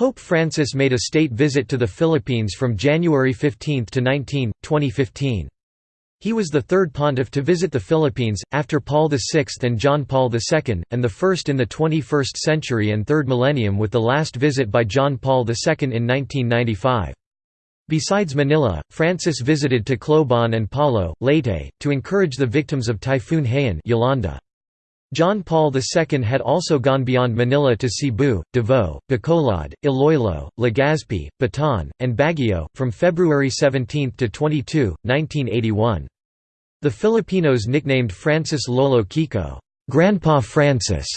Pope Francis made a state visit to the Philippines from January 15 to 19, 2015. He was the third pontiff to visit the Philippines, after Paul VI and John Paul II, and the first in the 21st century and third millennium with the last visit by John Paul II in 1995. Besides Manila, Francis visited Tacloban and Palo, Leyte, to encourage the victims of Typhoon Haiyan Yolanda. John Paul II had also gone beyond Manila to Cebu, Davao, Bacolod, Iloilo, Legazpi, Bataan, and Baguio, from February 17 to 22, 1981. The Filipinos nicknamed Francis Lolo Kiko Grandpa Francis",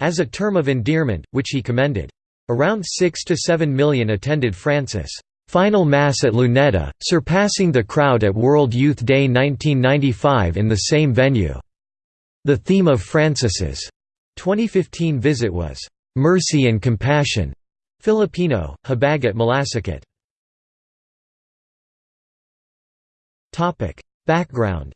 as a term of endearment, which he commended. Around 6 to 7 million attended Francis' final Mass at Luneta, surpassing the crowd at World Youth Day 1995 in the same venue. The theme of Francis's 2015 visit was, "'Mercy and Compassion' Filipino, Habag at Malasakit. Background.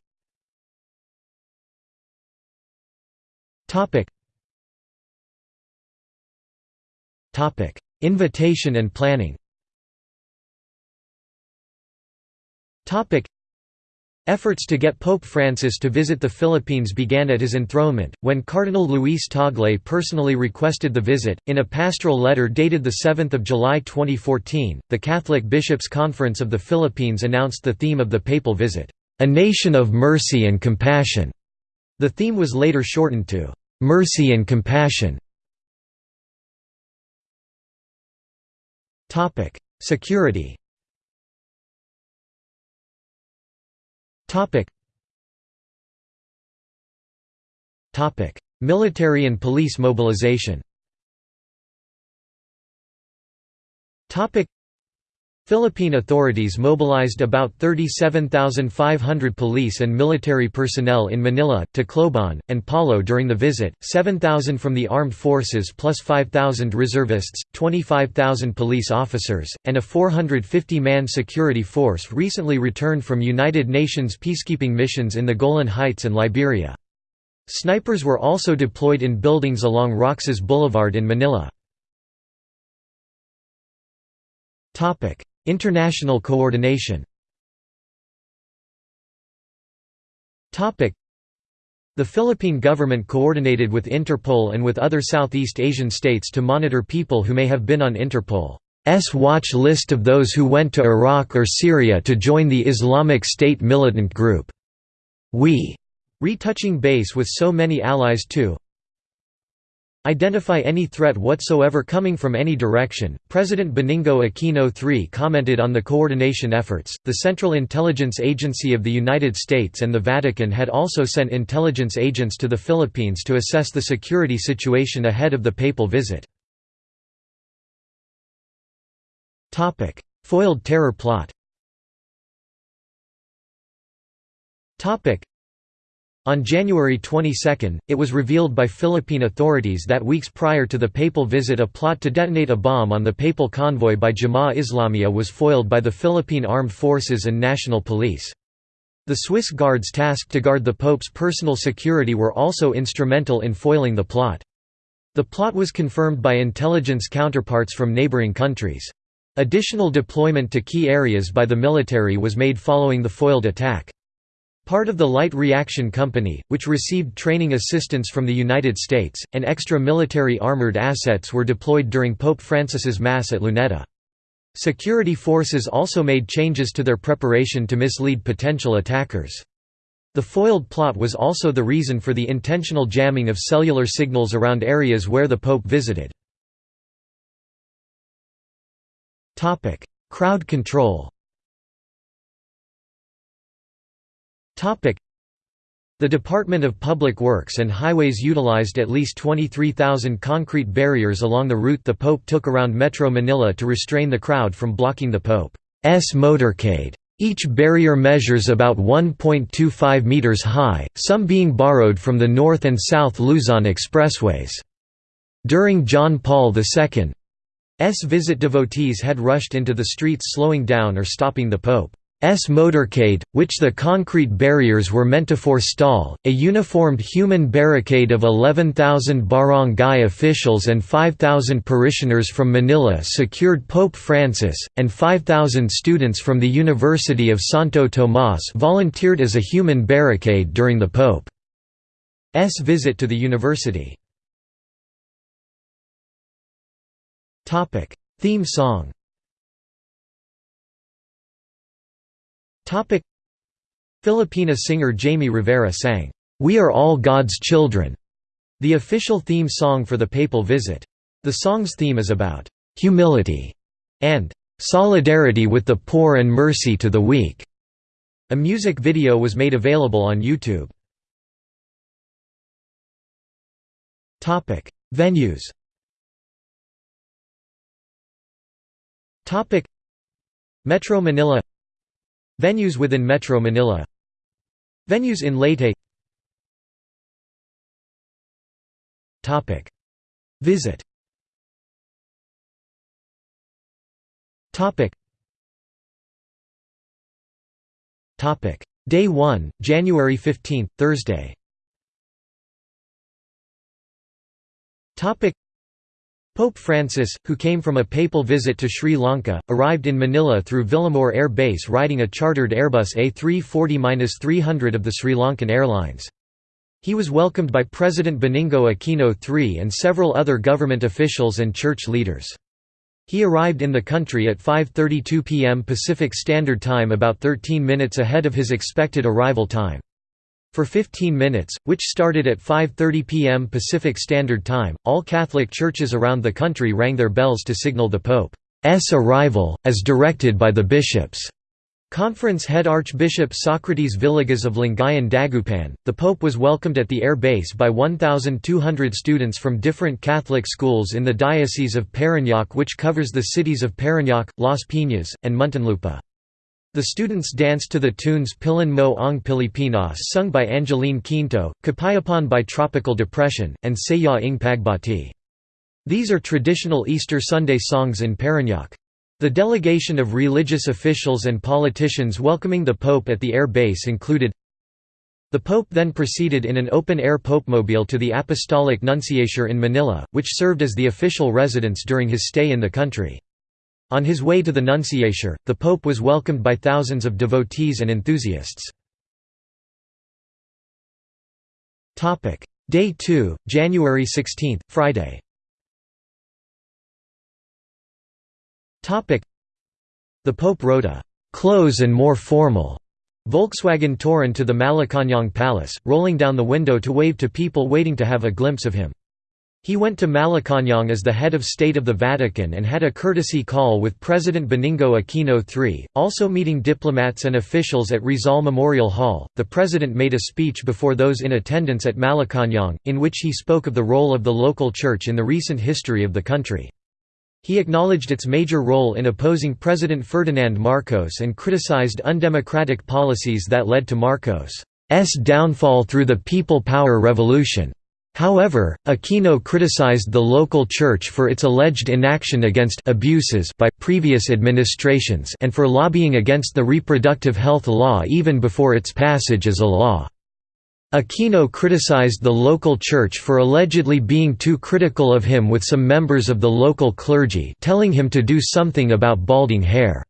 Invitation and planning Efforts to get Pope Francis to visit the Philippines began at his enthronement, when Cardinal Luis Tagle personally requested the visit. In a pastoral letter dated 7 July 2014, the Catholic Bishops' Conference of the Philippines announced the theme of the papal visit, "...a nation of mercy and compassion." The theme was later shortened to, "...mercy and compassion." Security Topic. Topic: Military and police mobilization. Topic: Philippine authorities mobilized about 37,500 police and military personnel in Manila, Tacloban, and Palo during the visit, 7,000 from the armed forces plus 5,000 reservists, 25,000 police officers, and a 450-man security force recently returned from United Nations peacekeeping missions in the Golan Heights and Liberia. Snipers were also deployed in buildings along Roxas Boulevard in Manila. International coordination the Philippine government coordinated with Interpol and with other Southeast Asian states to monitor people who may have been on Interpol's watch list of those who went to Iraq or Syria to join the Islamic State militant group. We retouching base with so many allies too, Identify any threat whatsoever coming from any direction. President Benigno Aquino III commented on the coordination efforts. The Central Intelligence Agency of the United States and the Vatican had also sent intelligence agents to the Philippines to assess the security situation ahead of the papal visit. Topic: Foiled terror plot. Topic: on January 22, it was revealed by Philippine authorities that weeks prior to the papal visit a plot to detonate a bomb on the papal convoy by Jemaah Islamiyah was foiled by the Philippine Armed Forces and National Police. The Swiss guards tasked to guard the Pope's personal security were also instrumental in foiling the plot. The plot was confirmed by intelligence counterparts from neighboring countries. Additional deployment to key areas by the military was made following the foiled attack. Part of the Light Reaction Company, which received training assistance from the United States, and extra military armored assets were deployed during Pope Francis's Mass at Luneta. Security forces also made changes to their preparation to mislead potential attackers. The foiled plot was also the reason for the intentional jamming of cellular signals around areas where the Pope visited. Crowd control The Department of Public Works and Highways utilized at least 23,000 concrete barriers along the route the Pope took around Metro Manila to restrain the crowd from blocking the Pope's motorcade. Each barrier measures about 1.25 meters high, some being borrowed from the North and South Luzon expressways. During John Paul II's visit devotees had rushed into the streets slowing down or stopping the Pope. Motorcade, which the concrete barriers were meant to forestall, a uniformed human barricade of 11,000 barangay officials and 5,000 parishioners from Manila secured Pope Francis, and 5,000 students from the University of Santo Tomas volunteered as a human barricade during the Pope's visit to the university. Theme song Topic Filipina singer Jamie Rivera sang, "'We Are All God's Children' the official theme song for the papal visit. The song's theme is about "'humility' and "'solidarity with the poor and mercy to the weak'". A music video was made available on YouTube. Venues Metro Manila Venues within Metro Manila. Venues in Leyte. Visit. Day 1, January 15, Thursday Pope Francis, who came from a papal visit to Sri Lanka, arrived in Manila through Villamor Air Base riding a chartered Airbus A340-300 of the Sri Lankan Airlines. He was welcomed by President Benigno Aquino III and several other government officials and church leaders. He arrived in the country at 5.32 p.m. Pacific Standard Time about 13 minutes ahead of his expected arrival time. For 15 minutes, which started at 5.30 p.m. Pacific Standard Time, all Catholic churches around the country rang their bells to signal the Pope's arrival, as directed by the bishops. Conference head Archbishop Socrates Villegas of Lingayen Dagupan, the Pope was welcomed at the air base by 1,200 students from different Catholic schools in the Diocese of Parañaque which covers the cities of Parañaque, Las Piñas, and Muntinlupa. The students danced to the tunes Piliin Mo Ang Pilipinas sung by Angeline Quinto, Kapayapaan by Tropical Depression, and Saya Ing Pagbati. These are traditional Easter Sunday songs in Parañaque. The delegation of religious officials and politicians welcoming the Pope at the air base included The Pope then proceeded in an open-air popemobile to the Apostolic Nunciature in Manila, which served as the official residence during his stay in the country. On his way to the Nunciature, the Pope was welcomed by thousands of devotees and enthusiasts. Day 2, January 16, Friday The Pope wrote a «close and more formal» Volkswagen Touran to the Malacañang Palace, rolling down the window to wave to people waiting to have a glimpse of him. He went to Malacañang as the head of state of the Vatican and had a courtesy call with President Benigno Aquino III, also meeting diplomats and officials at Rizal Memorial Hall. The president made a speech before those in attendance at Malacañang, in which he spoke of the role of the local church in the recent history of the country. He acknowledged its major role in opposing President Ferdinand Marcos and criticized undemocratic policies that led to Marcos' downfall through the People Power Revolution. However, Aquino criticized the local church for its alleged inaction against abuses by previous administrations and for lobbying against the reproductive health law even before its passage as a law. Aquino criticized the local church for allegedly being too critical of him with some members of the local clergy telling him to do something about balding hair.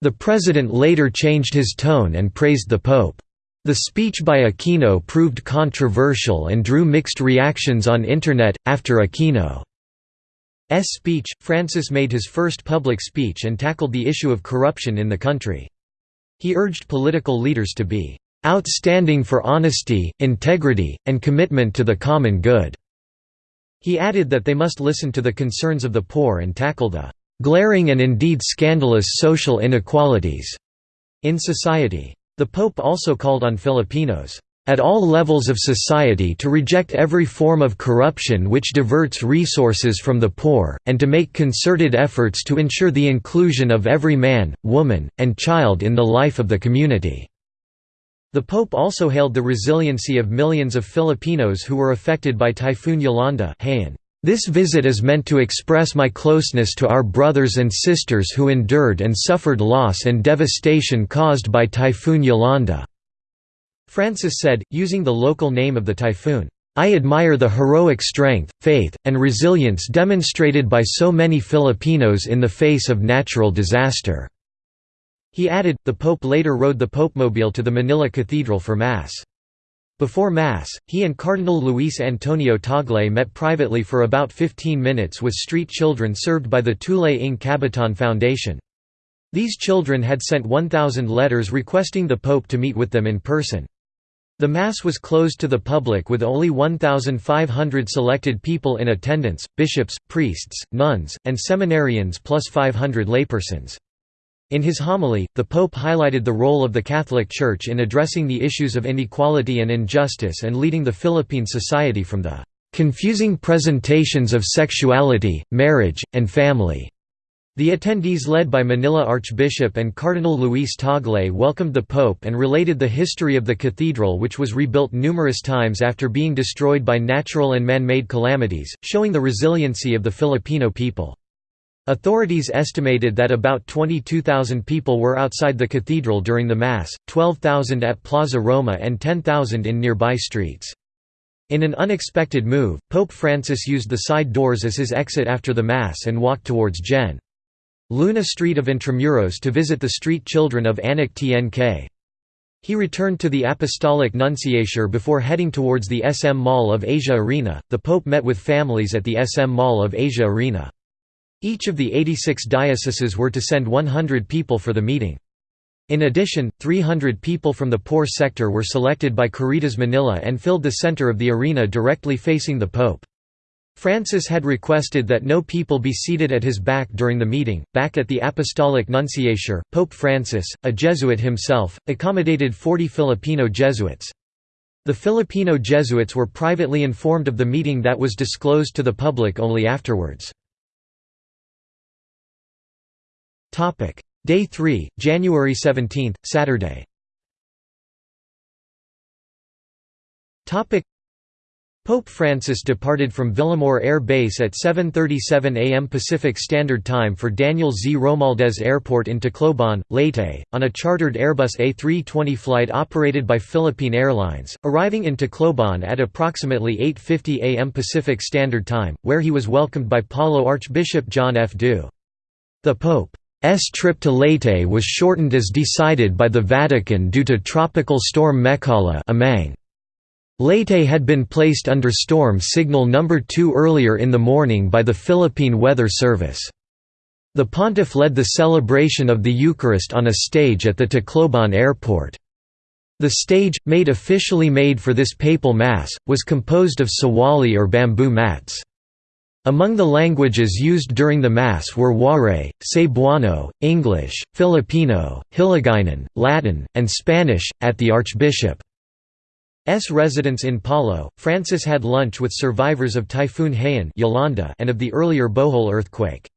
The president later changed his tone and praised the pope. The speech by Aquino proved controversial and drew mixed reactions on Internet. After Aquino's speech, Francis made his first public speech and tackled the issue of corruption in the country. He urged political leaders to be outstanding for honesty, integrity, and commitment to the common good. He added that they must listen to the concerns of the poor and tackle the glaring and indeed scandalous social inequalities in society. The Pope also called on Filipinos, "...at all levels of society to reject every form of corruption which diverts resources from the poor, and to make concerted efforts to ensure the inclusion of every man, woman, and child in the life of the community." The Pope also hailed the resiliency of millions of Filipinos who were affected by Typhoon Yolanda This visit is meant to express my closeness to our brothers and sisters who endured and suffered loss and devastation caused by Typhoon Yolanda." Francis said, using the local name of the typhoon, I admire the heroic strength, faith, and resilience demonstrated by so many Filipinos in the face of natural disaster." He added, the Pope later rode the Popemobile to the Manila Cathedral for Mass. Before Mass, he and Cardinal Luis Antonio Tagle met privately for about 15 minutes with street children served by the Tulay ng Kabataan Foundation. These children had sent 1,000 letters requesting the Pope to meet with them in person. The Mass was closed to the public with only 1,500 selected people in attendance, bishops, priests, nuns, and seminarians plus 500 laypersons. In his homily, the Pope highlighted the role of the Catholic Church in addressing the issues of inequality and injustice and leading the Philippine society from the "...confusing presentations of sexuality, marriage, and family." The attendees led by Manila Archbishop and Cardinal Luis Tagle welcomed the Pope and related the history of the cathedral which was rebuilt numerous times after being destroyed by natural and man-made calamities, showing the resiliency of the Filipino people. Authorities estimated that about 22,000 people were outside the cathedral during the Mass, 12,000 at Plaza Roma and 10,000 in nearby streets. In an unexpected move, Pope Francis used the side doors as his exit after the Mass and walked towards Gen. Luna Street of Intramuros to visit the street children of Anak Tnk. He returned to the Apostolic Nunciature before heading towards the SM Mall of Asia Arena. The Pope met with families at the SM Mall of Asia Arena. Each of the 86 dioceses were to send 100 people for the meeting. In addition, 300 people from the poor sector were selected by Caritas Manila and filled the center of the arena directly facing the Pope. Francis had requested that no people be seated at his back during the meeting. Back at the Apostolic Nunciature, Pope Francis, a Jesuit himself, accommodated 40 Filipino Jesuits. The Filipino Jesuits were privately informed of the meeting that was disclosed to the public only afterwards. Day 3, January 17, Saturday Topic: Pope Francis departed from Villamor Air Base at 7.37 am Pacific Standard Time for Daniel Z. Romualdez Airport in Tacloban, Leyte, on a chartered Airbus A320 flight operated by Philippine Airlines, arriving in Tacloban at approximately 8.50 am Pacific Standard Time, where he was welcomed by Palo Archbishop John F. Du. The Pope's trip to Leyte was shortened as decided by the Vatican due to tropical storm Mekhala Amang. Leyte had been placed under storm signal number 2 earlier in the morning by the Philippine Weather Service. The pontiff led the celebration of the Eucharist on a stage at the Tacloban airport. The stage, made officially made for this papal mass, was composed of sawali or bamboo mats. Among the languages used during the Mass were Waray, Cebuano, English, Filipino, Hiligaynon, Latin, and Spanish. At the Archbishop's residence in Palo, Francis had lunch with survivors of Typhoon Haiyan Yolanda and of the earlier Bohol earthquake.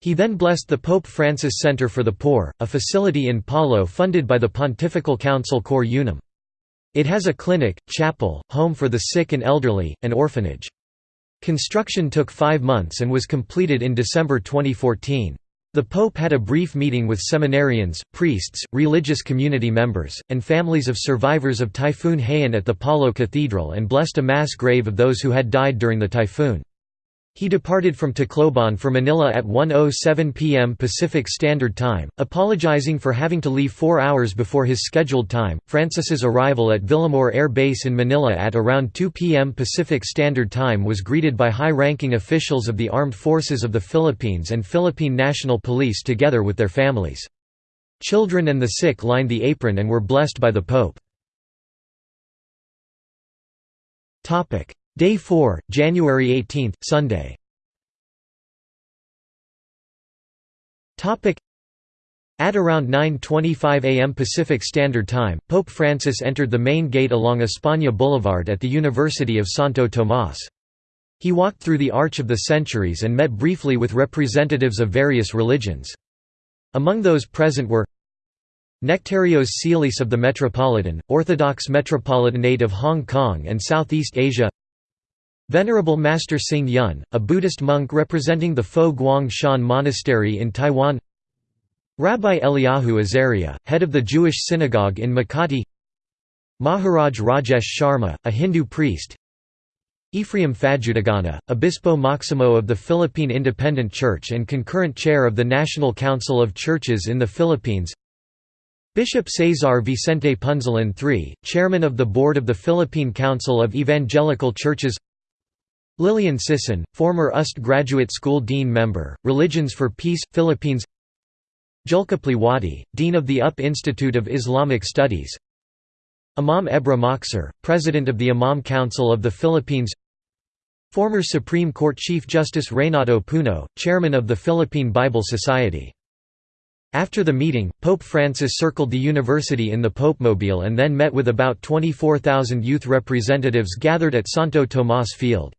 He then blessed the Pope Francis Center for the Poor, a facility in Palo funded by the Pontifical Council Cor Unum. It has a clinic, chapel, home for the sick and elderly, and orphanage. Construction took five months and was completed in December 2014. The Pope had a brief meeting with seminarians, priests, religious community members, and families of survivors of Typhoon Haiyan at the Palo Cathedral and blessed a mass grave of those who had died during the typhoon. He departed from Tacloban for Manila at 1.07 p.m. Pacific Standard Time, apologizing for having to leave four hours before his scheduled time. Francis's arrival at Villamor Air Base in Manila at around 2 p.m. Pacific Standard Time was greeted by high-ranking officials of the Armed Forces of the Philippines and Philippine National Police together with their families. Children and the sick lined the apron and were blessed by the Pope. Day 4, January 18, Sunday At around 9.25 am Pacific Standard Time, Pope Francis entered the main gate along España Boulevard at the University of Santo Tomás. He walked through the Arch of the Centuries and met briefly with representatives of various religions. Among those present were Nektarios Tsilis of the Metropolitan, Orthodox Metropolitanate of Hong Kong and Southeast Asia Venerable Master Hsing Yun, a Buddhist monk representing the Fo Guang Shan Monastery in Taiwan. Rabbi Eliyahu Azaria, head of the Jewish synagogue in Makati. Maharaj Rajesh Sharma, a Hindu priest. Ephraim Fajutagana, Obispo Maximo of the Philippine Independent Church and concurrent chair of the National Council of Churches in the Philippines. Bishop Cesar Vicente Punzalan III, chairman of the board of the Philippine Council of Evangelical Churches Lilian Sisson, former UST Graduate School Dean Member, Religions for Peace, Philippines Julkipli Wadi, Dean of the UP Institute of Islamic Studies Imam Ebra Mokhtar, President of the Imam Council of the Philippines Former Supreme Court Chief Justice Reynato Puno, Chairman of the Philippine Bible Society after the meeting, Pope Francis circled the university in the Popemobile and then met with about 24,000 youth representatives gathered at Santo Tomas Field.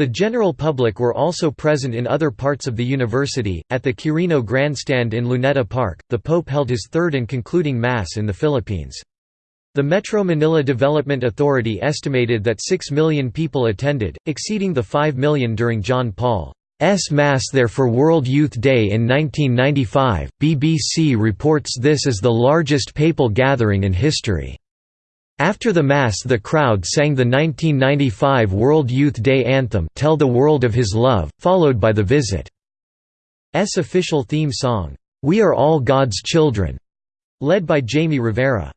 The general public were also present in other parts of the university. At the Quirino Grandstand in Luneta Park, the Pope held his third and concluding Mass in the Philippines. The Metro Manila Development Authority estimated that 6 million people attended, exceeding the 5 million during John Paul's Mass there for World Youth Day in 1995. BBC reports this as the largest papal gathering in history. After the Mass the crowd sang the 1995 World Youth Day anthem Tell the World of His Love, followed by the Visit's official theme song, We Are All God's Children, led by Jamie Rivera.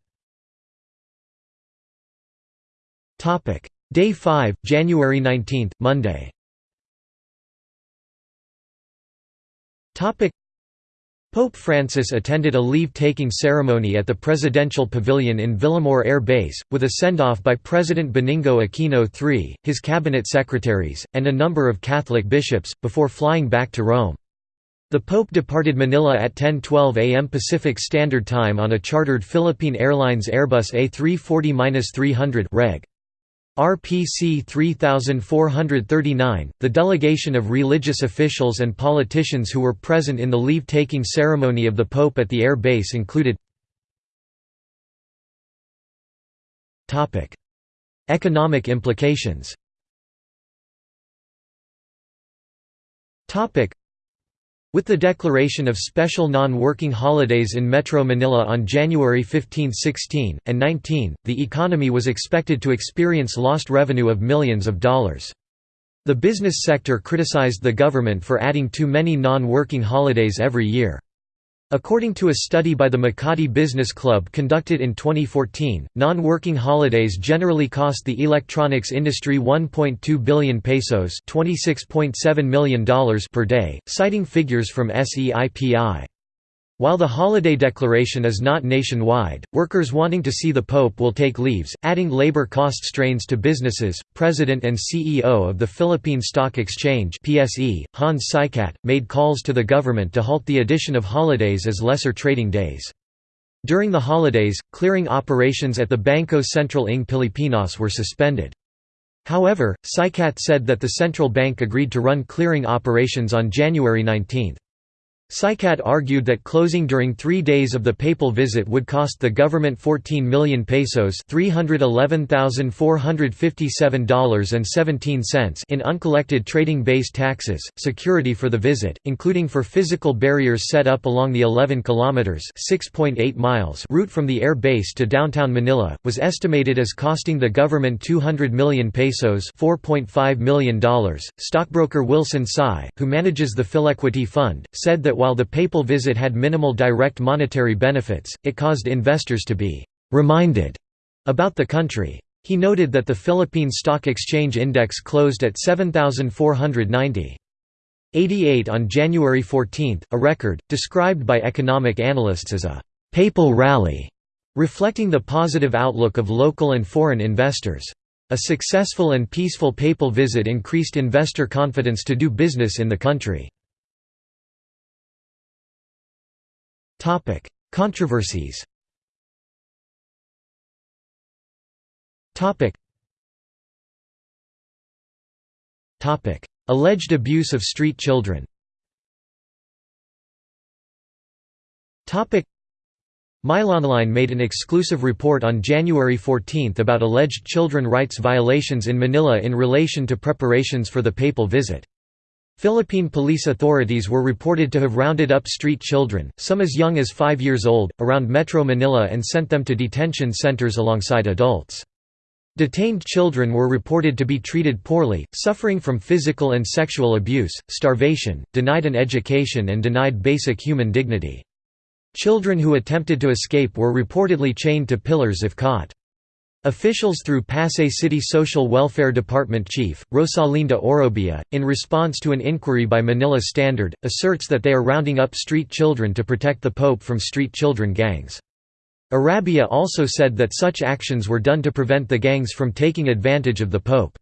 Day 5, January 19, Monday Pope Francis attended a leave-taking ceremony at the Presidential Pavilion in Villamor Air Base, with a send-off by President Benigno Aquino III, his cabinet secretaries, and a number of Catholic bishops, before flying back to Rome. The Pope departed Manila at 10:12 a.m. Pacific Standard Time on a chartered Philippine Airlines Airbus A340-300 reg. RPC 3439, the delegation of religious officials and politicians who were present in the leave-taking ceremony of the Pope at the air base included Economic implications with the declaration of special non-working holidays in Metro Manila on January 15, 16, and 19, the economy was expected to experience lost revenue of millions of dollars. The business sector criticized the government for adding too many non-working holidays every year. According to a study by the Makati Business Club conducted in 2014, non-working holidays generally cost the electronics industry 1.2 billion pesos $26.7 million per day, citing figures from SEIPI. While the holiday declaration is not nationwide, workers wanting to see the Pope will take leaves, adding labor cost strains to businesses. President and CEO of the Philippine Stock Exchange (PSE), Hans Sikat, made calls to the government to halt the addition of holidays as lesser trading days. During the holidays, clearing operations at the Banco Central ng Pilipinas were suspended. However, Sikat said that the central bank agreed to run clearing operations on January 19. Sikat argued that closing during three days of the papal visit would cost the government 14 million pesos $311,457.17 in uncollected trading-based taxes, security for the visit, including for physical barriers set up along the 11 kilometers (6.8 miles) route from the air base to downtown Manila, was estimated as costing the government 200 million pesos $4.5 million. Stockbroker Wilson Sy, who manages the Philequity Fund, said that while the papal visit had minimal direct monetary benefits, it caused investors to be «reminded» about the country. He noted that the Philippine Stock Exchange Index closed at 7,490. 88 on January 14, a record, described by economic analysts as a «papal rally», reflecting the positive outlook of local and foreign investors. A successful and peaceful papal visit increased investor confidence to do business in the country. Topic: Controversies. Topic. Topic: Alleged abuse of street children. Topic: MailOnline made an exclusive report on January 14 about alleged children rights violations in Manila in relation to preparations for the papal visit. Philippine police authorities were reported to have rounded up street children, some as young as five years old, around Metro Manila and sent them to detention centers alongside adults. Detained children were reported to be treated poorly, suffering from physical and sexual abuse, starvation, denied an education and denied basic human dignity. Children who attempted to escape were reportedly chained to pillars if caught. Officials through Pasay City Social Welfare Department Chief, Rosalinda Orobia, in response to an inquiry by Manila Standard, asserts that they are rounding up street children to protect the Pope from street children gangs. Orobia also said that such actions were done to prevent the gangs from taking advantage of the Pope.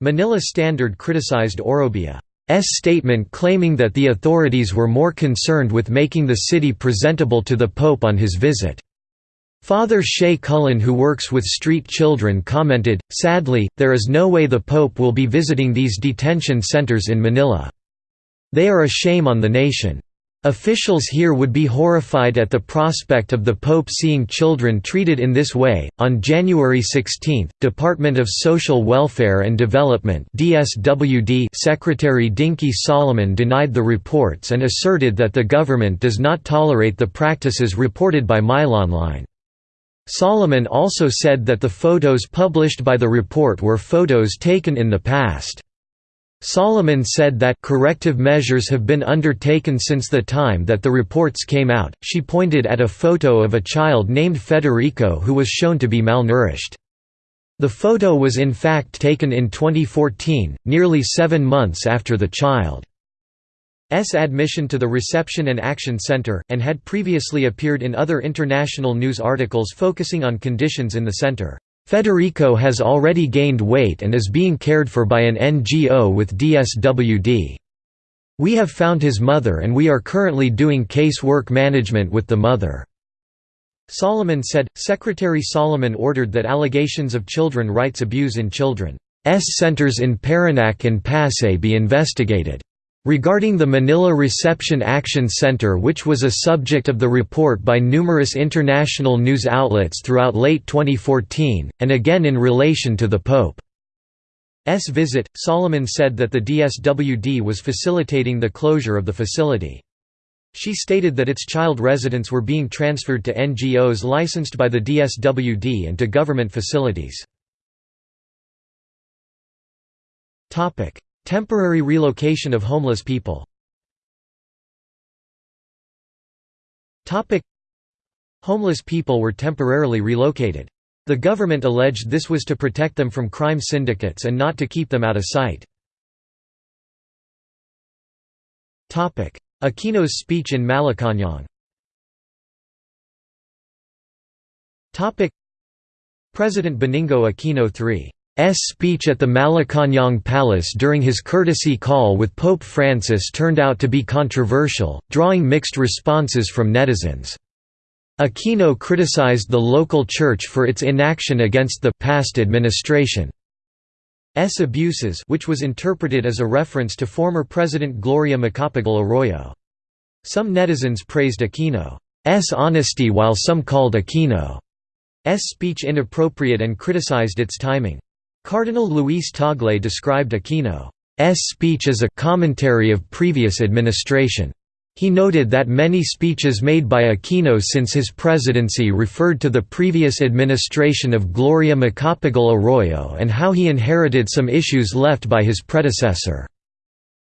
Manila Standard criticized Orobia. S statement claiming that the authorities were more concerned with making the city presentable to the Pope on his visit. Father Shay Cullen who works with street children commented, sadly, there is no way the Pope will be visiting these detention centers in Manila. They are a shame on the nation. Officials here would be horrified at the prospect of the Pope seeing children treated in this way. On January 16, Department of Social Welfare and Development (DSWD) Secretary Dinky Soliman denied the reports and asserted that the government does not tolerate the practices reported by MailOnline. Soliman also said that the photos published by the report were photos taken in the past. Soliman said that corrective measures have been undertaken since the time that the reports came out. She pointed at a photo of a child named Federico who was shown to be malnourished. The photo was in fact taken in 2014, nearly seven months after the child's admission to the Reception and Action Center, and had previously appeared in other international news articles focusing on conditions in the center. Federico has already gained weight and is being cared for by an NGO with DSWD. We have found his mother and we are currently doing case work management with the mother." Soliman said, Secretary Soliman ordered that allegations of children rights abuse in children's centers in Parañaque and Pasay be investigated. Regarding the Manila Reception Action Center which was a subject of the report by numerous international news outlets throughout late 2014, and again in relation to the Pope's visit, Soliman said that the DSWD was facilitating the closure of the facility. She stated that its child residents were being transferred to NGOs licensed by the DSWD and to government facilities. Temporary relocation of homeless people. Homeless people were temporarily relocated. The government alleged this was to protect them from crime syndicates and not to keep them out of sight. Aquino's speech in Malacañang President Benigno Aquino III speech at the Malacañang Palace during his courtesy call with Pope Francis turned out to be controversial, drawing mixed responses from netizens. Aquino criticized the local church for its inaction against the past administration's abuses which was interpreted as a reference to former President Gloria Macapagal Arroyo. Some netizens praised Aquino's honesty while some called Aquino's speech inappropriate and criticized its timing. Cardinal Luis Tagle described Aquino's speech as a commentary of previous administration. He noted that many speeches made by Aquino since his presidency referred to the previous administration of Gloria Macapagal Arroyo and how he inherited some issues left by his predecessor.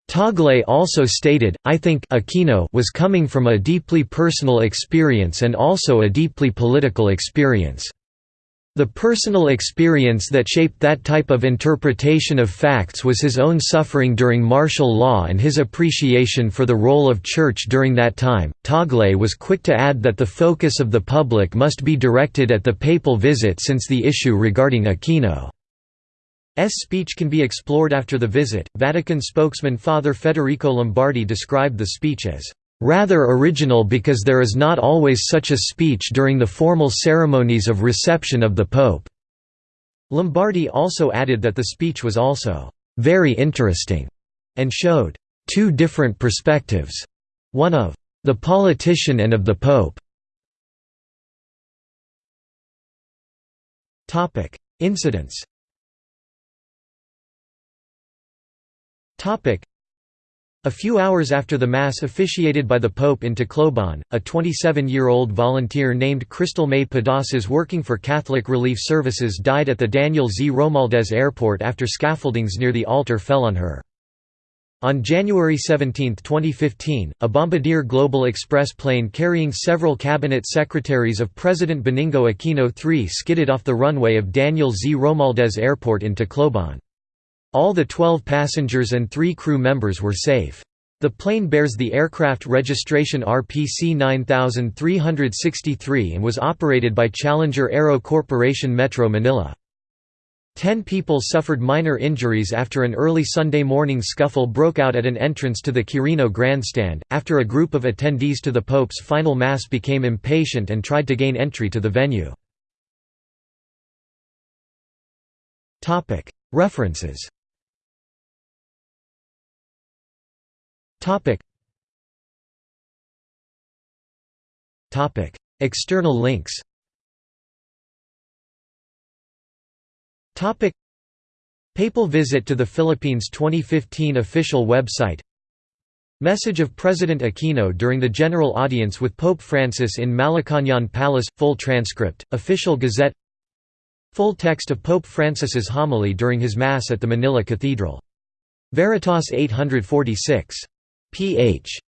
Tagle also stated, I think Aquino was coming from a deeply personal experience and also a deeply political experience. The personal experience that shaped that type of interpretation of facts was his own suffering during martial law and his appreciation for the role of church during that time. Tagle was quick to add that the focus of the public must be directed at the papal visit since the issue regarding Aquino's speech can be explored after the visit. Vatican spokesman Father Federico Lombardi described the speech as rather original because there is not always such a speech during the formal ceremonies of reception of the Pope." Lombardi also added that the speech was also "...very interesting," and showed two different perspectives, one of the politician and of the Pope. Incidents a few hours after the Mass officiated by the Pope in Tacloban, a 27-year-old volunteer named Crystal May Pedasas working for Catholic Relief Services died at the Daniel Z. Romualdez Airport after scaffoldings near the altar fell on her. On January 17, 2015, a Bombardier Global Express plane carrying several cabinet secretaries of President Benigno Aquino III skidded off the runway of Daniel Z. Romualdez Airport in Tacloban. All the 12 passengers and three crew members were safe. The plane bears the aircraft registration RPC 9363 and was operated by Challenger Aero Corporation Metro Manila. Ten people suffered minor injuries after an early Sunday morning scuffle broke out at an entrance to the Quirino grandstand, after a group of attendees to the Pope's final Mass became impatient and tried to gain entry to the venue. References Topic. Topic. External links Topic. Papal visit to the Philippines 2015 official website Message of President Aquino during the general audience with Pope Francis in Malacañang Palace – full transcript, official gazette Full text of Pope Francis's homily during his Mass at the Manila Cathedral. Veritas 846 Ph.